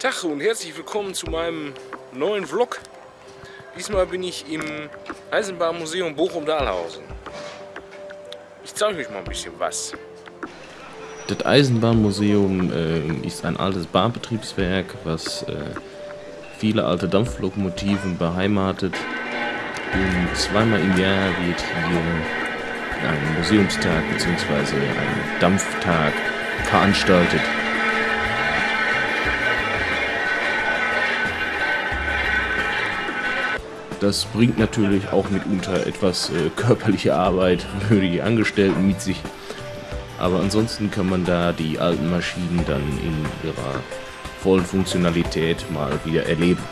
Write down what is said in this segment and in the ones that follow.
Tag und herzlich willkommen zu meinem neuen Vlog. Diesmal bin ich im Eisenbahnmuseum Bochum-Dahlhausen. Ich zeige euch mal ein bisschen was. Das Eisenbahnmuseum äh, ist ein altes Bahnbetriebswerk, was äh, viele alte Dampflokomotiven beheimatet. Und zweimal im Jahr wird hier ein Museumstag bzw. ein Dampftag veranstaltet. Das bringt natürlich auch mitunter etwas äh, körperliche Arbeit für die Angestellten mit sich. Aber ansonsten kann man da die alten Maschinen dann in ihrer vollen Funktionalität mal wieder erleben.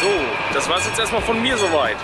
So, das war es jetzt erstmal von mir soweit.